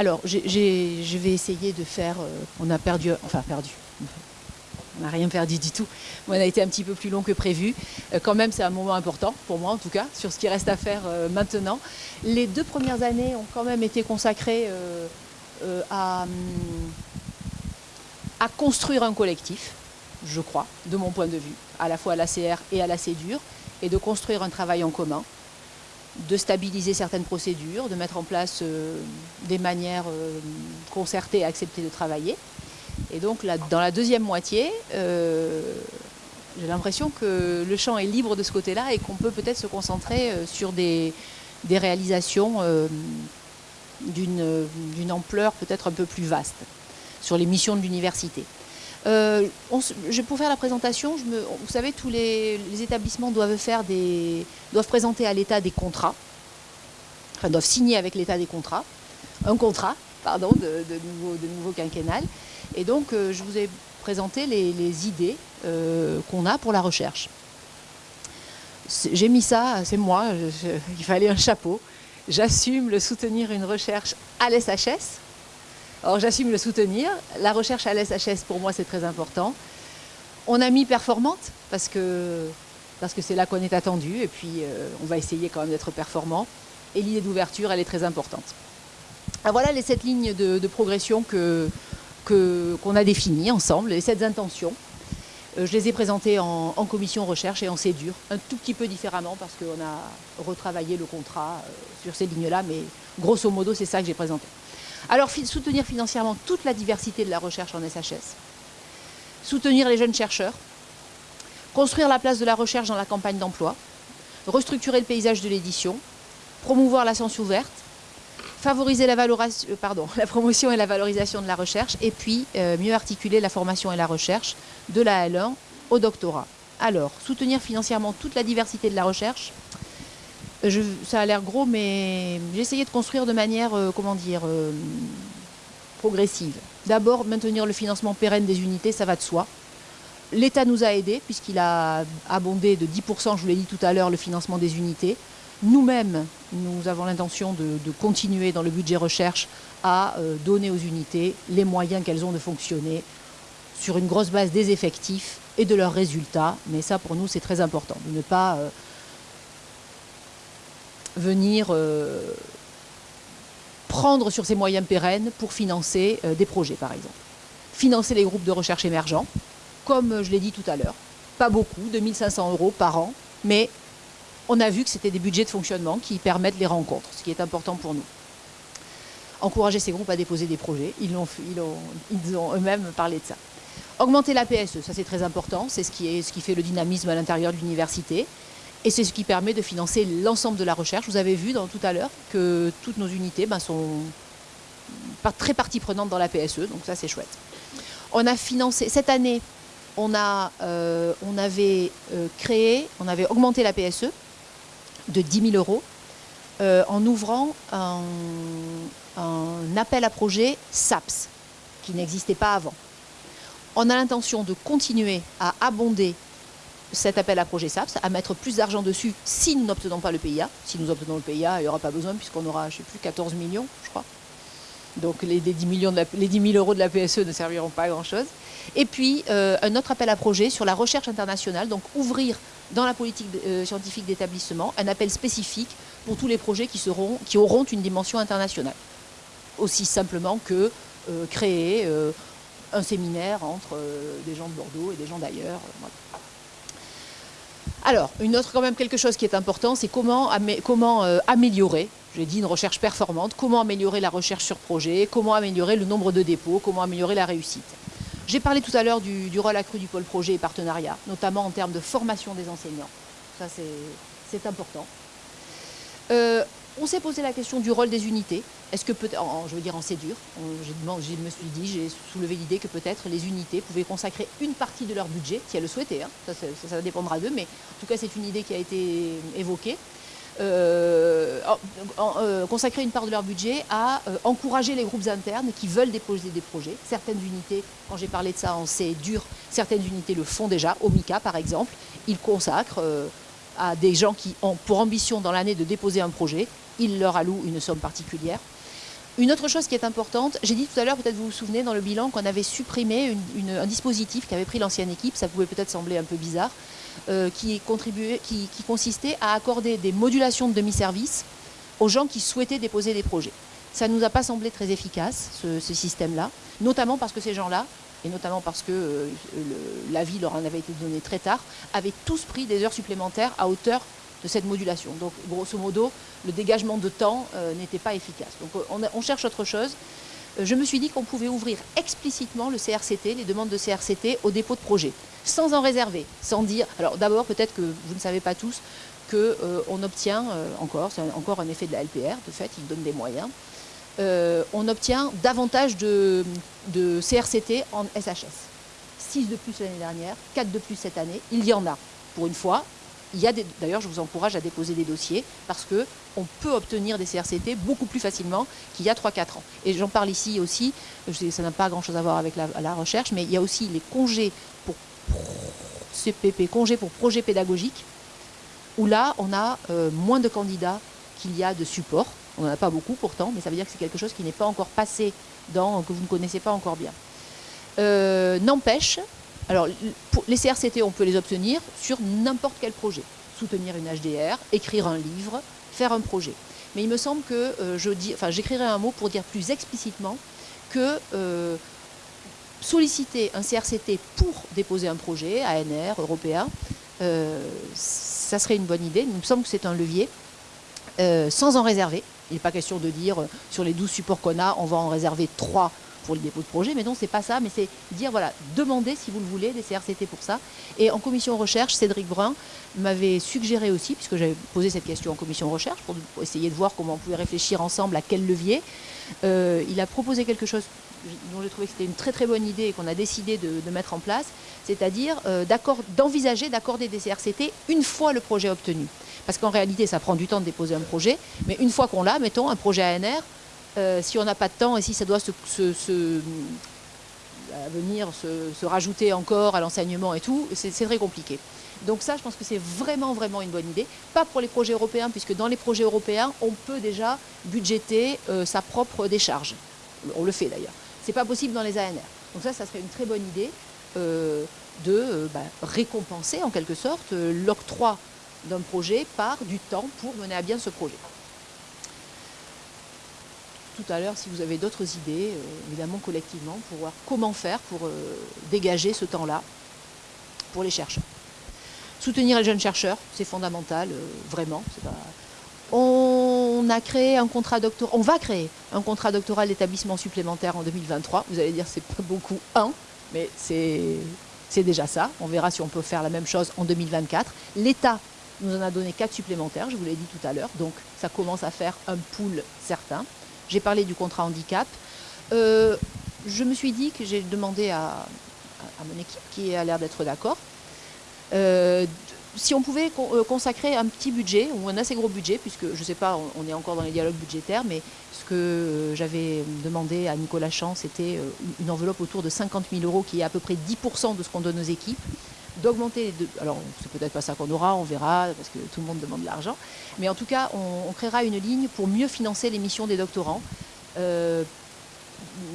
Alors, je vais essayer de faire... Euh, on a perdu... Enfin, perdu. On n'a rien perdu du tout. On a été un petit peu plus long que prévu. Euh, quand même, c'est un moment important, pour moi en tout cas, sur ce qui reste à faire euh, maintenant. Les deux premières années ont quand même été consacrées à, à construire un collectif, je crois, de mon point de vue, à la fois à l'ACR et à la CEDUR, et de construire un travail en commun de stabiliser certaines procédures, de mettre en place euh, des manières euh, concertées et acceptées de travailler. Et donc dans la deuxième moitié, euh, j'ai l'impression que le champ est libre de ce côté-là et qu'on peut peut-être se concentrer sur des, des réalisations d'une ampleur peut-être un peu plus vaste, sur les missions de l'université. Euh, pour faire la présentation, vous savez, tous les, établissements doivent, présenter à l'État des contrats, enfin doivent signer avec l'État des contrats, un contrat, pardon, de, nouveau, de nouveau quinquennal. Et donc, euh, je vous ai présenté les, idées euh, qu'on a pour la recherche. J'ai mis ça, c'est moi, il fallait un chapeau. J'assume le soutenir une recherche à l'SHS, alors j'assume le soutenir. La recherche à l'SHS, pour moi, c'est très important. On a mis performante parce que c'est là qu'on est attendu et puis euh, on va essayer quand même d'être performant. Et l'idée d'ouverture, elle est très importante. Alors voilà les sept lignes de, progression que qu'on a définies ensemble, les sept intentions. Euh, je les ai présentées en, commission recherche et en CEDUR, un tout petit peu différemment parce qu'on a retravaillé le contrat euh, sur ces lignes-là, mais grosso modo, c'est ça que j'ai présenté. Alors, soutenir financièrement toute la diversité de la recherche en SHS, soutenir les jeunes chercheurs, construire la place de la recherche dans la campagne d'emploi, restructurer le paysage de l'édition, promouvoir la science ouverte, favoriser la, euh, promotion et la valorisation de la recherche, et puis euh, mieux articuler la formation et la recherche de la L1 au doctorat. Alors, soutenir financièrement toute la diversité de la recherche, ça a l'air gros, mais j'ai essayé de construire de manière, euh, comment dire, euh, progressive. D'abord, maintenir le financement pérenne des unités, ça va de soi. L'État nous a aidés, puisqu'il a abondé de 10%, je vous l'ai dit tout à l'heure, le financement des unités. Nous-mêmes, nous avons l'intention de, continuer dans le budget recherche à euh, donner aux unités les moyens qu'elles ont de fonctionner sur une grosse base des effectifs et de leurs résultats. Mais ça, pour nous, c'est très important, de ne pas venir euh, prendre sur ces moyens pérennes pour financer euh, des projets, par exemple. Financer les groupes de recherche émergents, comme je l'ai dit tout à l'heure. Pas beaucoup, 2500 euros par an, mais on a vu que c'était des budgets de fonctionnement qui permettent les rencontres, ce qui est important pour nous. Encourager ces groupes à déposer des projets, ils ont, ils ont eux-mêmes parlé de ça. Augmenter la PSE, ça c'est très important, c'est ce, ce qui fait le dynamisme à l'intérieur de l'université. Et c'est ce qui permet de financer l'ensemble de la recherche. Vous avez vu dans, tout à l'heure que toutes nos unités ben, sont très partie prenante dans la PSE, donc ça c'est chouette. On a financé, cette année, on, a, euh, on avait euh, créé, on avait augmenté la PSE de 10 000 euros euh, en ouvrant un, un appel à projet SAPS, qui n'existait pas avant. On a l'intention de continuer à abonder cet appel à projet SAPS, à mettre plus d'argent dessus si nous n'obtenons pas le PIA. Si nous obtenons le PIA, il n'y aura pas besoin puisqu'on aura, je ne sais plus, 14 millions, je crois. Donc les, 10 millions les 10 000 euros de la PSE ne serviront pas à grand-chose. Et puis euh, un autre appel à projet sur la recherche internationale, donc ouvrir dans la politique euh, scientifique d'établissement un appel spécifique pour tous les projets qui auront une dimension internationale. Aussi simplement que euh, créer un séminaire entre des gens de Bordeaux et des gens d'ailleurs. Alors, une autre quand même quelque chose qui est important, c'est comment, euh, améliorer, j'ai dit une recherche performante, comment améliorer la recherche sur projet, comment améliorer le nombre de dépôts, comment améliorer la réussite. J'ai parlé tout à l'heure du, rôle accru du pôle projet et partenariat, notamment en termes de formation des enseignants. Ça, c'est important. Euh, on s'est posé la question du rôle des unités. Est-ce que peut-être, je veux dire en CEDUR, je me suis dit, j'ai soulevé l'idée que peut-être les unités pouvaient consacrer une partie de leur budget, si elles le souhaitaient, hein. ça, dépendra d'eux, mais en tout cas c'est une idée qui a été évoquée. Euh, euh, consacrer une part de leur budget à euh, encourager les groupes internes qui veulent déposer des projets. Certaines unités, quand j'ai parlé de ça en CEDUR, certaines unités le font déjà, au MICA par exemple, ils consacrent à des gens qui ont pour ambition dans l'année de déposer un projet, ils leur allouent une somme particulière. Une autre chose qui est importante, j'ai dit tout à l'heure, peut-être vous vous souvenez dans le bilan qu'on avait supprimé un dispositif qui avait pris l'ancienne équipe, ça pouvait peut-être sembler un peu bizarre, euh, qui, consistait à accorder des modulations de demi-service aux gens qui souhaitaient déposer des projets. Ça ne nous a pas semblé très efficace, ce, système-là, notamment parce que ces gens-là, et notamment parce que euh, l'avis leur en avait été donné très tard, avaient tous pris des heures supplémentaires à hauteur de cette modulation. Donc, grosso modo, le dégagement de temps euh, n'était pas efficace. Donc, on, on, cherche autre chose. je me suis dit qu'on pouvait ouvrir explicitement le CRCT, les demandes de CRCT, au dépôt de projet sans en réserver, sans dire... Alors d'abord, peut-être que vous ne savez pas tous qu'on euh, obtient euh, encore, c'est encore un effet de la LPR, de fait, il donne des moyens, euh, on obtient davantage de, CRCT en SHS. 6 de plus l'année dernière, 4 de plus cette année, il y en a. Pour une fois, il y a d'ailleurs, je vous encourage à déposer des dossiers parce qu'on peut obtenir des CRCT beaucoup plus facilement qu'il y a 3-4 ans. Et j'en parle ici aussi, ça n'a pas grand-chose à voir avec la, recherche, mais il y a aussi les congés pour CPP, congé pour projet pédagogique, où là, on a euh, moins de candidats qu'il y a de supports. On n'en a pas beaucoup pourtant, mais ça veut dire que c'est quelque chose qui n'est pas encore passé, dans, que vous ne connaissez pas encore bien. Euh, n'empêche, alors les CRCT, on peut les obtenir sur n'importe quel projet. Soutenir une HDR, écrire un livre, faire un projet. Mais il me semble que euh, j'écrirai un mot pour dire plus explicitement que solliciter un CRCT pour déposer un projet, ANR, européen, euh, ça serait une bonne idée. Il me semble que c'est un levier, euh, sans en réserver. Il n'est pas question de dire, euh, sur les 12 supports qu'on a, on va en réserver 3 pour le dépôt de projet, mais non, c'est pas ça, mais c'est dire, voilà, demander, si vous le voulez, des CRCT pour ça. Et en commission recherche, Cédric Brun m'avait suggéré aussi, puisque j'avais posé cette question en commission recherche, pour, essayer de voir comment on pouvait réfléchir ensemble à quel levier, il a proposé quelque chose dont j'ai trouvé que c'était une très très bonne idée et qu'on a décidé de, mettre en place, c'est-à-dire euh, d'envisager d'accorder des CRCT une fois le projet obtenu. Parce qu'en réalité, ça prend du temps de déposer un projet, mais une fois qu'on l'a, mettons un projet ANR, euh, si on n'a pas de temps et si ça doit se, venir se, rajouter encore à l'enseignement et tout, c'est très compliqué. Donc ça, je pense que c'est vraiment, vraiment une bonne idée. Pas pour les projets européens, puisque dans les projets européens, on peut déjà budgéter euh, sa propre décharge. On le fait d'ailleurs. Ce n'est pas possible dans les ANR. Donc ça, ça serait une très bonne idée euh, de euh, bah, récompenser en quelque sorte euh, l'octroi d'un projet par du temps pour mener à bien ce projet. Tout à l'heure, si vous avez d'autres idées, évidemment collectivement, pour voir comment faire pour dégager ce temps-là pour les chercheurs. Soutenir les jeunes chercheurs, c'est fondamental, vraiment. On a créé un contrat on va créer un contrat doctoral d'établissement supplémentaire en 2023. Vous allez dire c'est pas beaucoup, un, mais c'est déjà ça. On verra si on peut faire la même chose en 2024. L'État nous en a donné quatre supplémentaires, je vous l'ai dit tout à l'heure, donc ça commence à faire un pool certain. J'ai parlé du contrat handicap. Euh, je me suis dit que j'ai demandé à, mon équipe, qui a l'air d'être d'accord, euh, si on pouvait euh, consacrer un petit budget, ou un assez gros budget, puisque je ne sais pas, on est encore dans les dialogues budgétaires, mais ce que j'avais demandé à Nicolas Champ, c'était une enveloppe autour de 50 000 euros, qui est à peu près 10% de ce qu'on donne aux équipes, d'augmenter, alors c'est peut-être pas ça qu'on aura, on verra, parce que tout le monde demande de l'argent, mais en tout cas, on, créera une ligne pour mieux financer les missions des doctorants.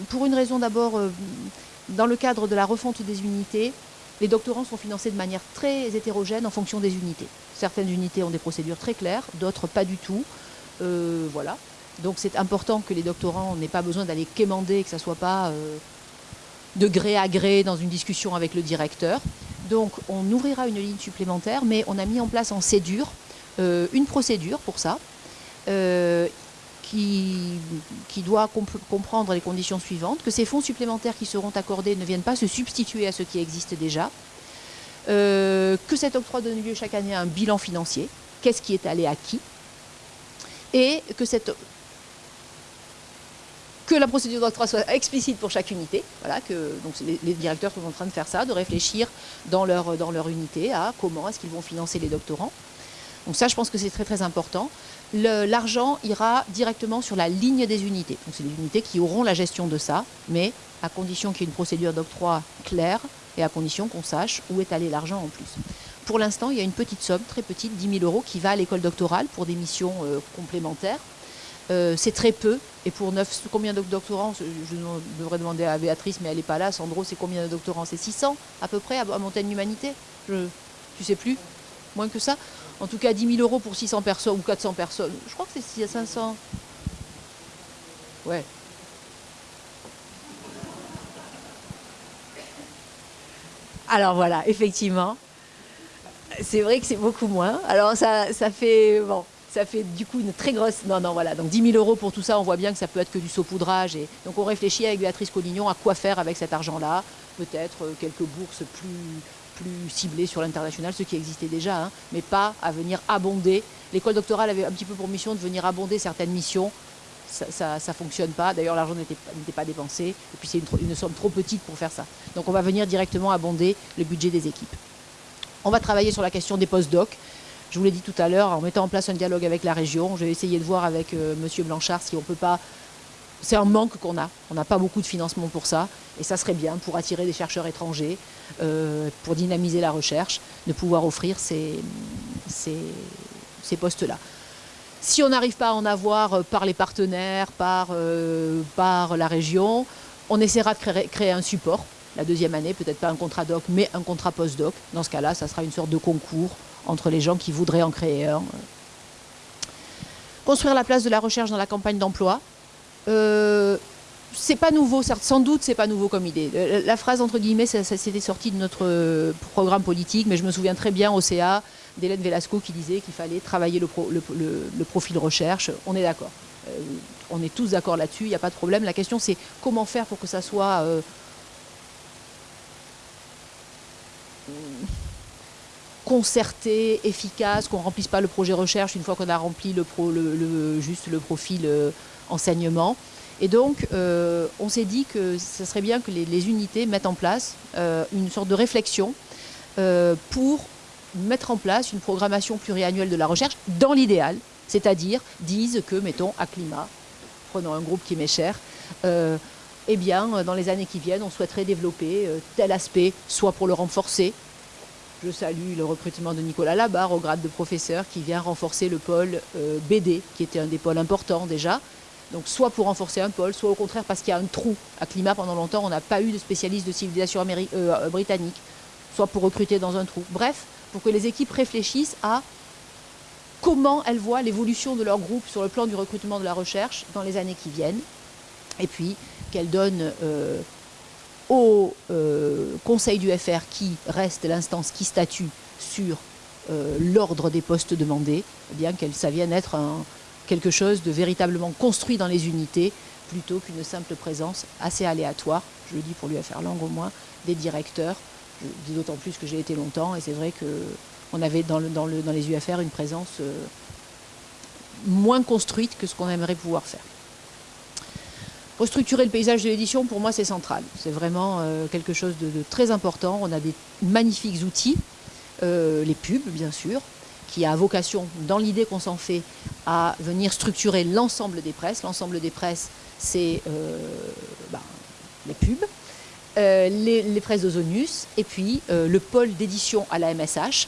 pour une raison d'abord, dans le cadre de la refonte des unités, les doctorants sont financés de manière très hétérogène en fonction des unités. Certaines unités ont des procédures très claires, d'autres pas du tout. Euh, voilà. Donc c'est important que les doctorants n'aient pas besoin d'aller quémander, que ça ne soit pas euh, de gré à gré dans une discussion avec le directeur. Donc on ouvrira une ligne supplémentaire, mais on a mis en place en CEDUR euh, une procédure pour ça qui, doit comprendre les conditions suivantes, que ces fonds supplémentaires qui seront accordés ne viennent pas se substituer à ceux qui existent déjà, euh, que cet octroi donne lieu chaque année à un bilan financier, qu'est-ce qui est allé à qui, et que, cette, que la procédure d'octroi soit explicite pour chaque unité. Voilà, que, donc les, directeurs sont en train de faire ça, de réfléchir dans leur, dans leur unité à comment est-ce qu'ils vont financer les doctorants. Donc ça, je pense que c'est très très important l'argent ira directement sur la ligne des unités. Donc c'est les unités qui auront la gestion de ça, mais à condition qu'il y ait une procédure d'octroi claire et à condition qu'on sache où est allé l'argent en plus. Pour l'instant, il y a une petite somme, très petite, 10 000 euros, qui va à l'école doctorale pour des missions euh, complémentaires. C'est très peu. Et pour 9, combien de doctorants je, devrais demander à Béatrice, mais elle n'est pas là. Sandro, c'est combien de doctorants? C'est 600 à peu près à, Montaigne Humanité? Tu sais plus? Moins que ça? En tout cas, 10 000 euros pour 600 personnes ou 400 personnes. Je crois que c'est 500. Ouais. Alors voilà, effectivement, c'est vrai que c'est beaucoup moins. Alors ça, ça fait bon, ça fait du coup une très grosse. Non, non, voilà. Donc 10 000 euros pour tout ça, on voit bien que ça peut être que du saupoudrage. Et donc on réfléchit avec Béatrice Collignon à quoi faire avec cet argent-là. Peut-être euh, quelques bourses plus, ciblées sur l'international, ce qui existait déjà, hein, mais pas à venir abonder. L'école doctorale avait un petit peu pour mission de venir abonder certaines missions ça ne fonctionne pas. D'ailleurs, l'argent n'était pas dépensé. Et puis, c'est une, somme trop petite pour faire ça. Donc, on va venir directement abonder le budget des équipes. On va travailler sur la question des post-doc. Je vous l'ai dit tout à l'heure, en mettant en place un dialogue avec la région. Je vais essayer de voir avec M. Euh, Monsieur Blanchard si on peut pas... C'est un manque qu'on a. On n'a pas beaucoup de financement pour ça. Et ça serait bien pour attirer des chercheurs étrangers, euh, pour dynamiser la recherche, de pouvoir offrir ces postes-là. Si on n'arrive pas à en avoir euh, par les partenaires, par, par la région, on essaiera de créer, un support la deuxième année, peut-être pas un contrat doc, mais un contrat post-doc. Dans ce cas-là, ça sera une sorte de concours entre les gens qui voudraient en créer un. Construire la place de la recherche dans la campagne d'emploi. Euh, c'est pas nouveau, sans doute c'est pas nouveau comme idée. La phrase entre guillemets, ça, s'était sorti de notre programme politique, mais je me souviens très bien au CA, d'Hélène Velasco qui disait qu'il fallait travailler le, profil recherche. On est d'accord. Euh, on est tous d'accord là-dessus, il n'y a pas de problème. La question c'est comment faire pour que ça soit euh, concerté, efficace, qu'on ne remplisse pas le projet recherche une fois qu'on a rempli le, juste le profil euh, enseignement. Et donc, on s'est dit que ce serait bien que les, unités mettent en place une sorte de réflexion pour mettre en place une programmation pluriannuelle de la recherche dans l'idéal, c'est-à-dire disent que, mettons, à climat, prenons un groupe qui m'est cher, euh, eh bien, dans les années qui viennent, on souhaiterait développer euh, tel aspect, soit pour le renforcer. Je salue le recrutement de Nicolas Labarre au grade de professeur qui vient renforcer le pôle euh, BD, qui était un des pôles importants déjà. Donc soit pour renforcer un pôle, soit au contraire parce qu'il y a un trou. À climat, pendant longtemps, on n'a pas eu de spécialiste de civilisation britannique, soit pour recruter dans un trou. Bref, pour que les équipes réfléchissent à comment elles voient l'évolution de leur groupe sur le plan du recrutement de la recherche dans les années qui viennent, et puis qu'elles donnent euh, au euh, Conseil du FR, qui reste l'instance qui statue sur euh, l'ordre des postes demandés, eh bien que ça vienne être quelque chose de véritablement construit dans les unités, plutôt qu'une simple présence assez aléatoire, je le dis pour l'UFR Langue au moins, des directeurs d'autant plus que j'ai été longtemps, et c'est vrai qu'on avait dans, les UFR une présence euh, moins construite que ce qu'on aimerait pouvoir faire. Restructurer le paysage de l'édition, pour moi, c'est central. C'est vraiment euh, quelque chose de, très important. On a des magnifiques outils, euh, les pubs, bien sûr, qui a vocation, dans l'idée qu'on s'en fait, à venir structurer l'ensemble des presses. L'ensemble des presses, c'est ben, les pubs, euh, les, les, presses d'Ozonius et puis euh, le pôle d'édition à la MSH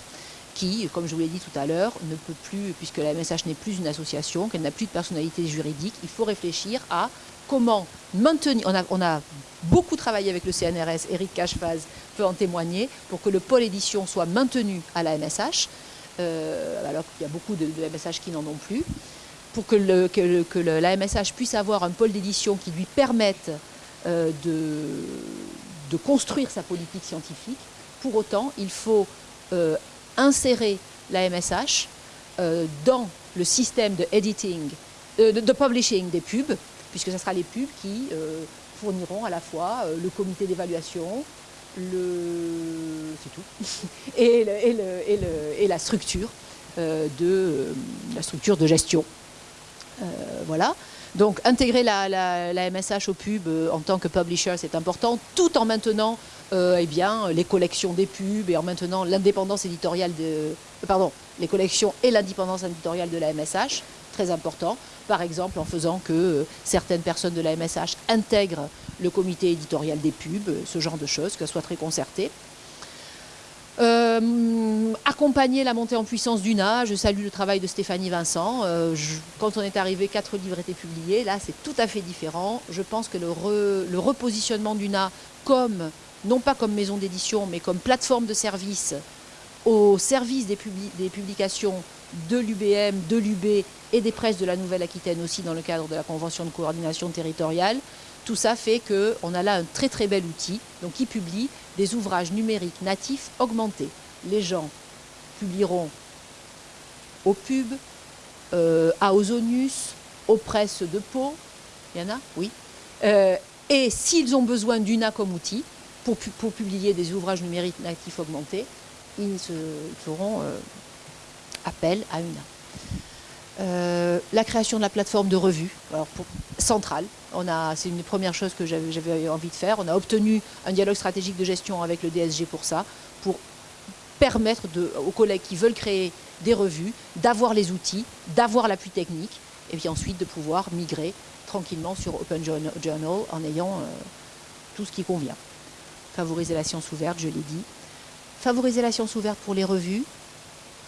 qui, comme je vous l'ai dit tout à l'heure, ne peut plus, puisque la MSH n'est plus une association, qu'elle n'a plus de personnalité juridique, il faut réfléchir à comment maintenir, on a, beaucoup travaillé avec le CNRS, Eric Cachefaz peut en témoigner, pour que le pôle édition soit maintenu à la MSH, euh, alors qu'il y a beaucoup de, MSH qui n'en ont plus, pour que, le, la MSH puisse avoir un pôle d'édition qui lui permette de de construire sa politique scientifique. Pour autant, il faut euh, insérer la MSH euh, dans le système de editing, euh, de, publishing des pubs, puisque ce sera les pubs qui fourniront à la fois le comité d'évaluation, le... c'est tout, et, la structure de la structure de gestion. voilà. Donc intégrer la, MSH au pub euh, en tant que publisher, c'est important, tout en maintenant euh, eh bien, les collections des pubs et en maintenant l'indépendance éditoriale de... Euh, pardon, les collections et l'indépendance éditoriale de la MSH, très important. Par exemple, en faisant que certaines personnes de la MSH intègrent le comité éditorial des pubs, ce genre de choses, que ce soit très concerté. Euh, accompagner la montée en puissance d'UNA, je salue le travail de Stéphanie Vincent. Euh, quand on est arrivé, quatre livres étaient publiés. Là, c'est tout à fait différent. Je pense que le, le repositionnement d'UNA comme, non pas comme maison d'édition, mais comme plateforme de service au service des publications de l'UBM, de l'UB et des presses de la Nouvelle-Aquitaine aussi dans le cadre de la convention de coordination territoriale. Tout ça fait qu'on a là un très très bel outil donc, qui publie des ouvrages numériques natifs augmentés. Les gens publieront au pub, euh, à Ozonus, aux presses de Pau, il y en a? Oui. Euh, et s'ils ont besoin d'UNA comme outil pour, pour, publier des ouvrages numériques natifs augmentés, ils, se, feront euh, appel à UNA. Euh, la création de la plateforme de revue centrale. C'est une des premières choses que j'avais envie de faire. On a obtenu un dialogue stratégique de gestion avec le DSG pour ça, pour permettre aux collègues qui veulent créer des revues d'avoir les outils, d'avoir l'appui technique, et puis ensuite de pouvoir migrer tranquillement sur Open Journal en ayant euh, tout ce qui convient. Favoriser la science ouverte, je l'ai dit. Favoriser la science ouverte pour les revues,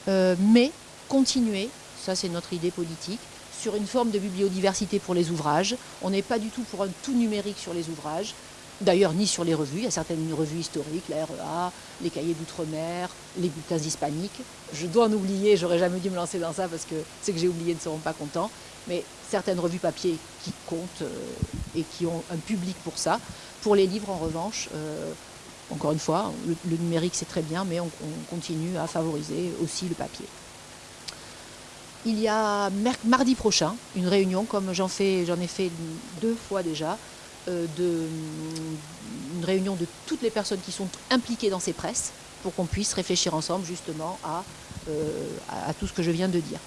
euh, mais continuer ça c'est notre idée politique, sur une forme de bibliodiversité pour les ouvrages. On n'est pas du tout pour un tout numérique sur les ouvrages, d'ailleurs ni sur les revues, il y a certaines revues historiques, la REA, les cahiers d'outre-mer, les bulletins hispaniques. Je dois en oublier, j'aurais jamais dû me lancer dans ça parce que ceux que j'ai oubliés ne seront pas contents, mais certaines revues papier qui comptent euh, et qui ont un public pour ça. Pour les livres, en revanche, euh, encore une fois, le, numérique c'est très bien, mais on continue à favoriser aussi le papier il y a mardi prochain une réunion, comme j'en ai fait deux fois déjà, euh, de, une réunion de toutes les personnes qui sont impliquées dans ces presses pour qu'on puisse réfléchir ensemble justement à, euh, tout ce que je viens de dire.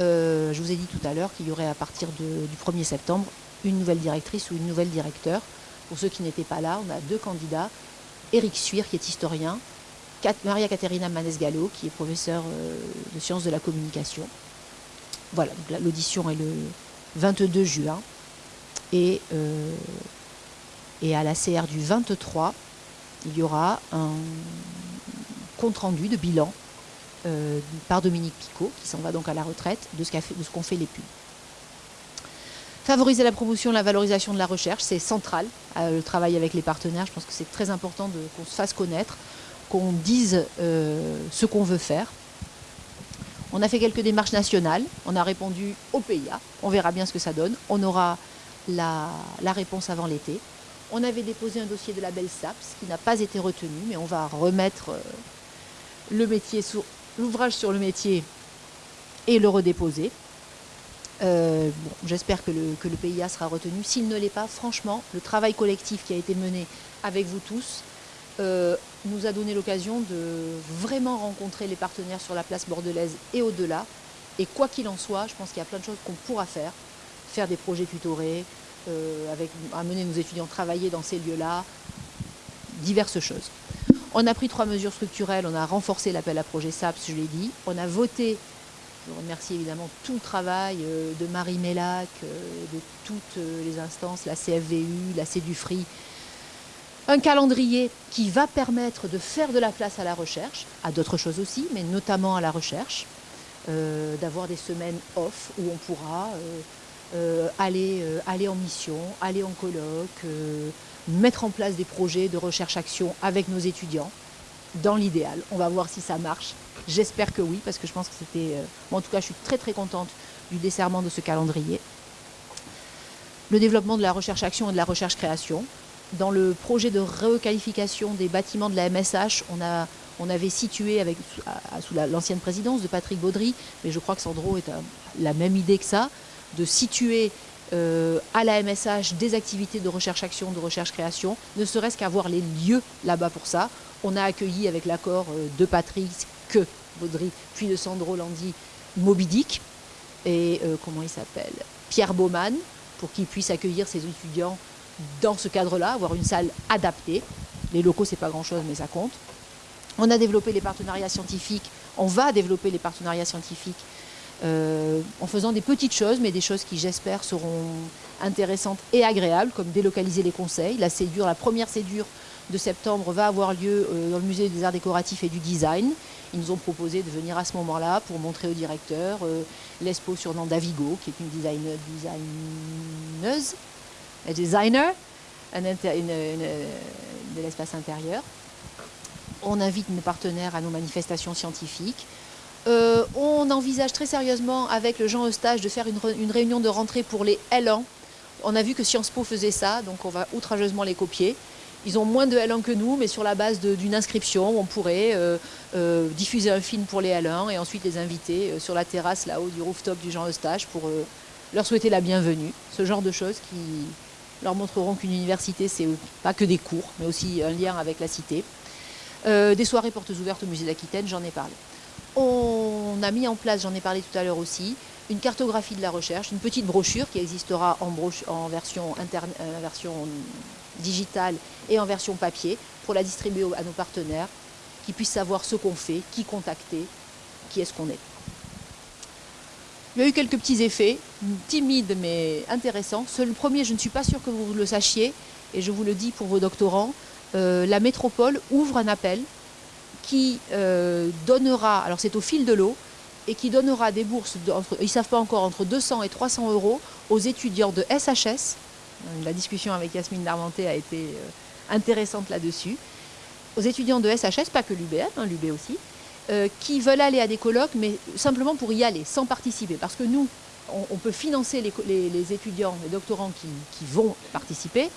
Euh, je vous ai dit tout à l'heure qu'il y aurait à partir du 1er septembre une nouvelle directrice ou une nouvelle directeur. Pour ceux qui n'étaient pas là, on a deux candidats. Éric Suir, qui est historien, Maria Caterina Manes-Gallo, qui est professeure de sciences de la communication, voilà, l'audition est le 22 juin. Et, euh, et à la CR du 23, il y aura un compte-rendu de bilan euh, par Dominique Picot, qui s'en va donc à la retraite, de ce qu'ont fait, les pubs. Favoriser la promotion, la valorisation de la recherche, c'est central, euh, le travail avec les partenaires. Je pense que c'est très important qu'on se fasse connaître, qu'on dise ce qu'on veut faire. On a fait quelques démarches nationales, on a répondu au PIA, on verra bien ce que ça donne, on aura la, réponse avant l'été. On avait déposé un dossier de label SAPS qui n'a pas été retenu, mais on va remettre euh, l'ouvrage sur le métier et le redéposer. Euh, j'espère que le, PIA sera retenu. S'il ne l'est pas, franchement, le travail collectif qui a été mené avec vous tous, euh, nous a donné l'occasion de vraiment rencontrer les partenaires sur la place bordelaise et au-delà. Et quoi qu'il en soit, je pense qu'il y a plein de choses qu'on pourra faire. Faire des projets tutorés, euh, amener nos étudiants travailler dans ces lieux-là, diverses choses. On a pris trois mesures structurelles, on a renforcé l'appel à projet SAPS, je l'ai dit. On a voté, je remercie évidemment tout le travail euh, de Marie Mélac, de toutes les instances, la CFVU, la CEDUFRI, un calendrier qui va permettre de faire de la place à la recherche, à d'autres choses aussi, mais notamment à la recherche, euh, d'avoir des semaines off où on pourra euh, euh, aller, aller en mission, aller en colloque, mettre en place des projets de recherche-action avec nos étudiants, dans l'idéal. On va voir si ça marche. J'espère que oui, parce que je pense que c'était... en tout cas, je suis très très contente du desserrement de ce calendrier. Le développement de la recherche-action et de la recherche-création, dans le projet de requalification des bâtiments de la MSH, on, a, on avait situé avec, sous l'ancienne présidence de Patrick Baudry, mais je crois que Sandro est la même idée que ça, de situer euh, à la MSH des activités de recherche-action, de recherche-création, ne serait-ce qu'avoir les lieux là-bas pour ça. On a accueilli avec l'accord euh, de Patrick, que Baudry, puis de Sandro Landi, Mobidic, et euh, comment il s'appelle Pierre Baumann, pour qu'il puisse accueillir ses étudiants dans ce cadre-là, avoir une salle adaptée. Les locaux, c'est pas grand-chose, mais ça compte. On a développé les partenariats scientifiques, on va développer les partenariats scientifiques euh, en faisant des petites choses, mais des choses qui, j'espère, seront intéressantes et agréables, comme délocaliser les conseils. La cédure, la première cédure de septembre va avoir lieu dans le musée des arts décoratifs et du design. Ils nous ont proposé de venir à ce moment-là pour montrer au directeur l'expo sur nom Davigo, qui est une designer, designeuse, un designer de l'espace intérieur. On invite nos partenaires à nos manifestations scientifiques. Euh, on envisage très sérieusement avec le Jean Eustache de faire une, réunion de rentrée pour les L1. On a vu que Sciences Po faisait ça, donc on va outrageusement les copier. Ils ont moins de L1 que nous, mais sur la base d'une inscription, on pourrait euh, euh, diffuser un film pour les L1 et ensuite les inviter sur la terrasse là-haut du rooftop du Jean Eustache pour leur souhaiter la bienvenue. Ce genre de choses qui leur montreront qu'une université, c'est pas que des cours, mais aussi un lien avec la cité. des soirées portes ouvertes au musée d'Aquitaine, j'en ai parlé. On a mis en place, j'en ai parlé tout à l'heure aussi, une cartographie de la recherche, une petite brochure qui existera en, version, euh, version digitale et en version papier pour la distribuer à nos partenaires, qui puissent savoir ce qu'on fait, qui contacter, qui est-ce qu'on est. Il y a eu quelques petits effets, timides mais intéressants. Le premier, je ne suis pas sûre que vous le sachiez, et je vous le dis pour vos doctorants, euh, la métropole ouvre un appel qui euh, donnera, alors c'est au fil de l'eau, et qui donnera des bourses, ils ne savent pas encore, entre 200 et 300 euros aux étudiants de SHS. La discussion avec Yasmine Darmenté a été euh, intéressante là-dessus. Aux étudiants de SHS, pas que l'UBM, hein, l'UB aussi, euh, qui veulent aller à des colloques, mais simplement pour y aller, sans participer. Parce que nous, on, peut financer les, étudiants, les doctorants qui vont participer,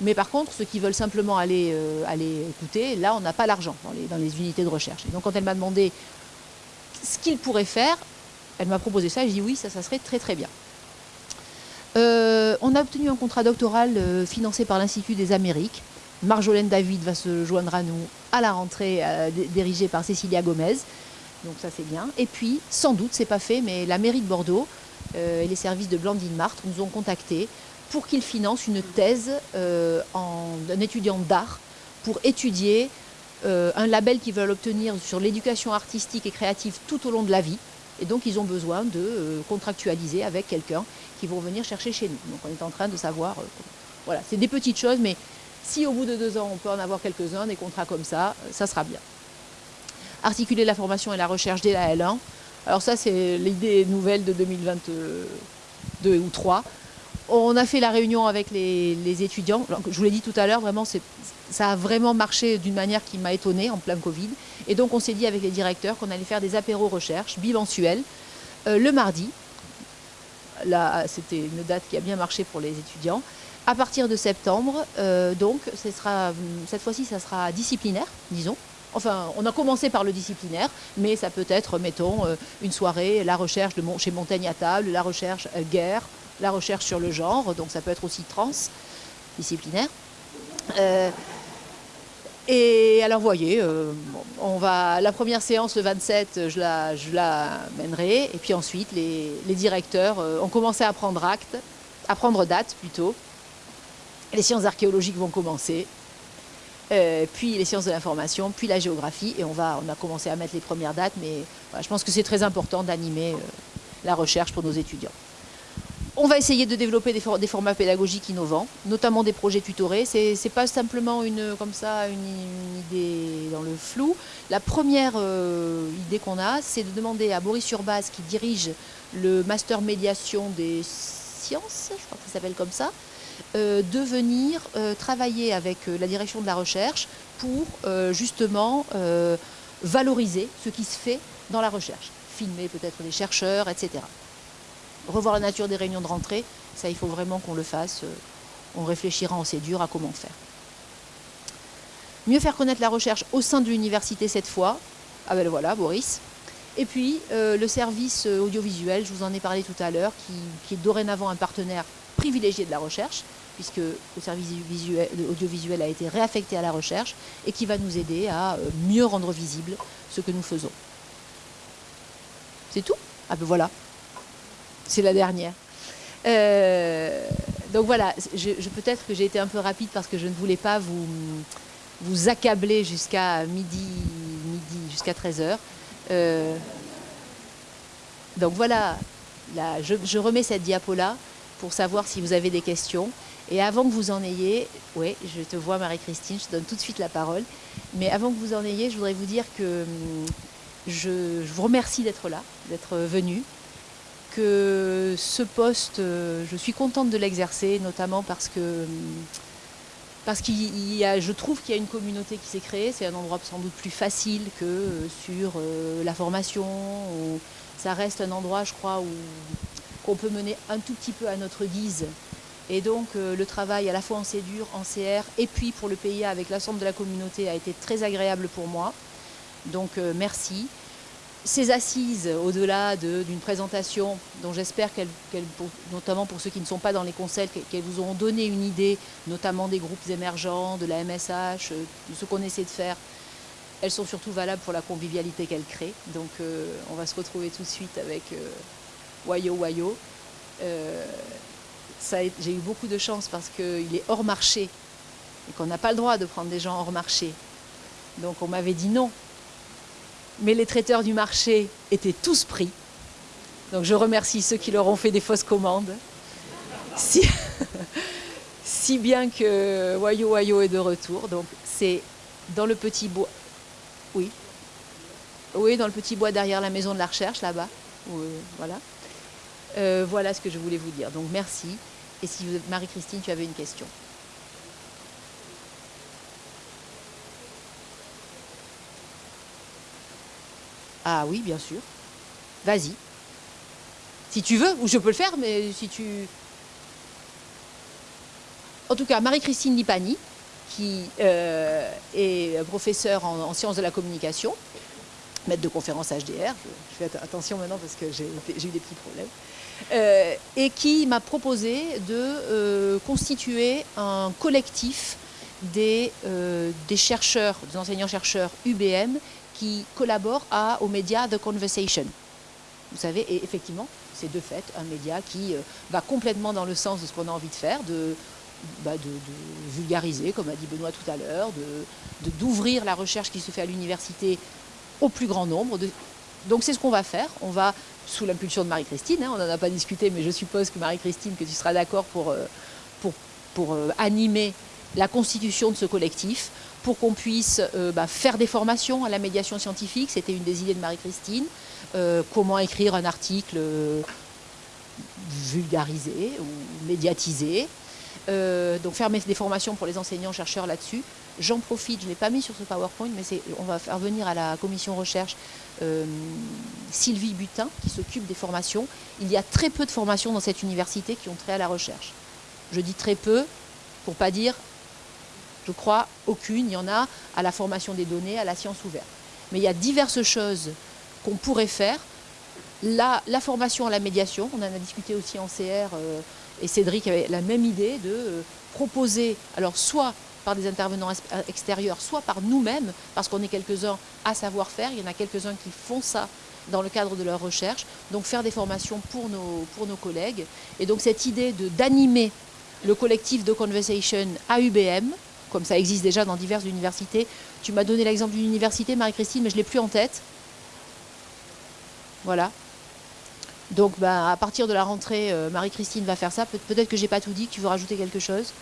mais par contre, ceux qui veulent simplement aller, euh, aller écouter, là, on n'a pas l'argent dans les, unités de recherche. Et donc, quand elle m'a demandé ce qu'il pourrait faire, elle m'a proposé ça, je dis oui, ça, ça serait très très bien. Euh, on a obtenu un contrat doctoral euh, financé par l'Institut des Amériques. Marjolaine David va se joindre à nous à la rentrée, dirigée par Cécilia Gomez. Donc ça c'est bien. Et puis, sans doute, c'est pas fait, mais la mairie de Bordeaux et les services de Blandine Martre nous ont contactés pour qu'il finance une thèse euh, d'un étudiant d'art pour étudier euh, un label qu'ils veulent obtenir sur l'éducation artistique et créative tout au long de la vie. Et donc, ils ont besoin de euh, contractualiser avec quelqu'un qui vont venir chercher chez nous. Donc, on est en train de savoir... voilà, c'est des petites choses, mais si au bout de deux ans, on peut en avoir quelques-uns, des contrats comme ça, ça sera bien. Articuler la formation et la recherche dès la L1. Alors ça, c'est l'idée nouvelle de 2022 ou 3. On a fait la réunion avec les, étudiants. Je vous l'ai dit tout à l'heure, vraiment, ça a vraiment marché d'une manière qui m'a étonnée en plein Covid. Et donc, on s'est dit avec les directeurs qu'on allait faire des apéros recherche bimensuels euh, le mardi. Là, c'était une date qui a bien marché pour les étudiants. À partir de septembre, euh, donc, cette fois-ci, ça sera disciplinaire, disons. Enfin, on a commencé par le disciplinaire, mais ça peut être, mettons, euh, une soirée, la recherche chez Montaigne à table, la recherche guerre, la recherche sur le genre, donc ça peut être aussi transdisciplinaire. Euh, et alors, voyez, euh, on va, la première séance, le 27, je la, je la mènerai. Et puis ensuite, les, directeurs euh, ont commencé à prendre acte, à prendre date plutôt. Les sciences archéologiques vont commencer. puis les sciences de l'information, puis la géographie. Et on, va, on a commencé à mettre les premières dates. Mais je pense que c'est très important d'animer la recherche pour nos étudiants. On va essayer de développer des, formats pédagogiques innovants, notamment des projets tutorés. Ce n'est pas simplement une, idée dans le flou. La première euh, idée qu'on a, c'est de demander à Boris Urbaz, qui dirige le master médiation des sciences, je crois que s'appelle comme ça, euh, de venir euh, travailler avec la direction de la recherche pour justement valoriser ce qui se fait dans la recherche, filmer peut-être les chercheurs, etc revoir la nature des réunions de rentrée, ça il faut vraiment qu'on le fasse. Euh, on réfléchira en dur à comment faire. Mieux faire connaître la recherche au sein de l'université cette fois. Ah ben voilà, Boris. Et puis euh, le service euh, audiovisuel, je vous en ai parlé tout à l'heure, qui, est dorénavant un partenaire privilégié de la recherche, puisque le service audiovisuel a été réaffecté à la recherche et qui va nous aider à mieux rendre visible ce que nous faisons. C'est tout? Ah ben voilà c'est la dernière. Euh, donc voilà, je, peut-être que j'ai été un peu rapide parce que je ne voulais pas vous, vous accabler jusqu'à midi, midi jusqu'à 13h. Euh, donc voilà, là, je, remets cette diapo-là. pour savoir si vous avez des questions. Et avant que vous en ayez, oui, je te vois Marie-Christine, je te donne tout de suite la parole. Mais avant que vous en ayez, je voudrais vous dire que hum, je, je vous remercie d'être là, d'être venu. Que ce poste, euh, je suis contente de l'exercer, notamment parce que hum, parce qu'il y a, je trouve qu'il y a une communauté qui s'est créée. C'est un endroit sans doute plus facile que euh, sur euh, la formation. Ça reste un endroit, je crois, où qu'on peut mener un tout petit peu à notre guise. Et donc le travail à la fois en CEDUR, en CR et puis pour le PIA avec l'ensemble de la communauté a été très agréable pour moi. Donc merci ces assises, au-delà d'une présentation dont j'espère qu'elle, notamment pour ceux qui ne sont pas dans les conseils, qu'elles vous auront donné une idée, notamment des groupes émergents, de la MSH, euh, de ce qu'on essaie de faire, elles sont surtout valables pour la convivialité qu'elles créent. Donc euh, on va se retrouver tout de suite avec euh, Wayo Wayo. j'ai eu beaucoup de chance parce qu'il est hors marché et qu'on n'a pas le droit de prendre des gens hors marché. Donc on m'avait dit non, mais les traiteurs du marché étaient tous pris. Donc je remercie ceux qui leur ont fait des fausses commandes. Si, bien que Wayo Wayo est de retour. Donc c'est dans le petit bois. Oui. Oui, dans le petit bois derrière la maison de la recherche, là-bas. voilà. Euh, voilà ce que je voulais vous dire. Donc merci. Et si Marie-Christine, tu avais une question. Ah oui, bien sûr. Vas-y. Si tu veux, ou je peux le faire, mais si tu... En tout cas, Marie-Christine Lipani, qui euh, est professeure en, sciences de la communication, maître de conférence HDR, je, fais attention maintenant parce que j'ai eu des petits problèmes, euh, et qui m'a proposé de euh, constituer un collectif des, des chercheurs, des enseignants-chercheurs UBM qui collabore à, aux médias The Conversation. Vous savez, et effectivement, c'est de fait un média qui euh, va complètement dans le sens de ce qu'on a envie de faire, de, bah, vulgariser, comme a dit Benoît tout à l'heure, d'ouvrir la recherche qui se fait à l'université au plus grand nombre. donc c'est ce qu'on va faire. On va, sous l'impulsion de Marie-Christine, hein, on n'en a pas discuté, mais je suppose que Marie-Christine, que tu seras d'accord pour, euh, pour, pour euh, animer la constitution de ce collectif pour qu'on puisse euh, bah, faire des formations à la médiation scientifique. C'était une des idées de Marie-Christine. Euh, comment écrire un article euh, vulgarisé ou médiatisé. donc faire des formations pour les enseignants-chercheurs là-dessus. J'en profite, je ne l'ai pas mis sur ce PowerPoint, mais on va faire venir à la commission recherche Sylvie Butin, qui s'occupe des formations. Il y a très peu de formations dans cette université qui ont trait à la recherche. Je dis très peu, pour pas dire je crois aucune. Il y en a à la formation des données, à la science ouverte. Mais il y a diverses choses qu'on pourrait faire. La, formation à la médiation, on en a discuté aussi en CR, euh, et Cédric avait la même idée de euh, proposer, alors soit par des intervenants extérieurs, soit par nous-mêmes, parce qu'on est quelques-uns à savoir-faire, il y en a quelques-uns qui font ça dans le cadre de leur recherche, donc faire des formations pour nos, pour nos collègues. Et donc cette idée d'animer le collectif de Conversation à UBM, comme ça existe déjà dans diverses universités. Tu m'as donné l'exemple d'une université, Marie-Christine, mais je ne l'ai plus en tête. Voilà. Donc bah, à partir de la rentrée, euh, Marie-Christine va faire ça. Peut-être que je n'ai pas tout dit, tu veux rajouter quelque chose?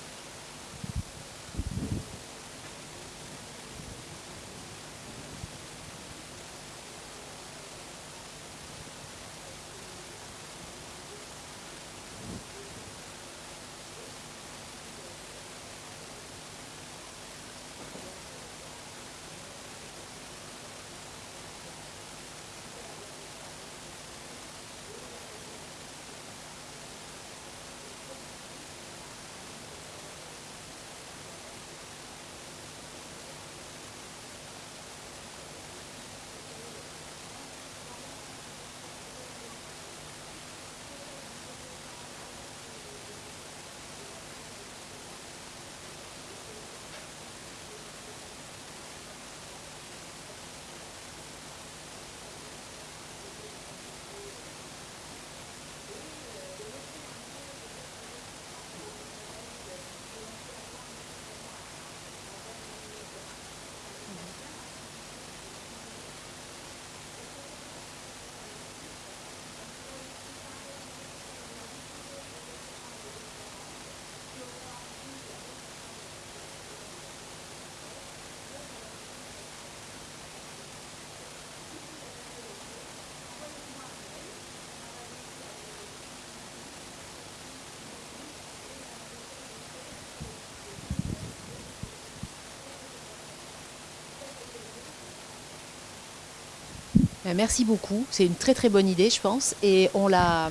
Merci beaucoup. C'est une très très bonne idée, je pense. Et on l'a.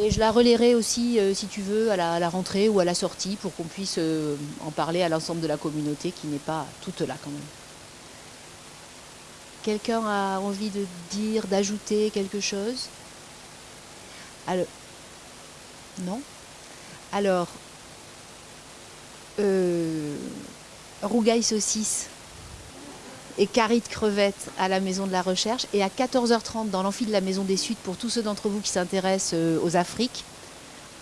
Et je la relayerai aussi, euh, si tu veux, à la, rentrée ou à la sortie pour qu'on puisse euh, en parler à l'ensemble de la communauté qui n'est pas toute là quand même. Quelqu'un a envie de dire, d'ajouter quelque chose? Alors, Non? Alors, euh, rougaille saucisse et carie de à la Maison de la Recherche. Et à 14h30, dans l'amphi de la Maison des Suds, pour tous ceux d'entre vous qui s'intéressent euh, aux Afriques,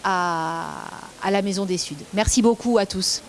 à, à la Maison des Suds. Merci beaucoup à tous.